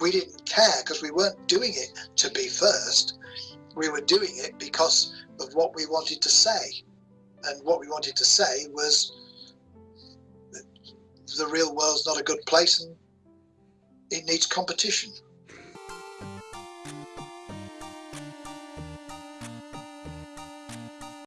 we didn't care because we weren't doing it to be first. We were doing it because of what we wanted to say. And what we wanted to say was the real world's not a good place and it needs competition.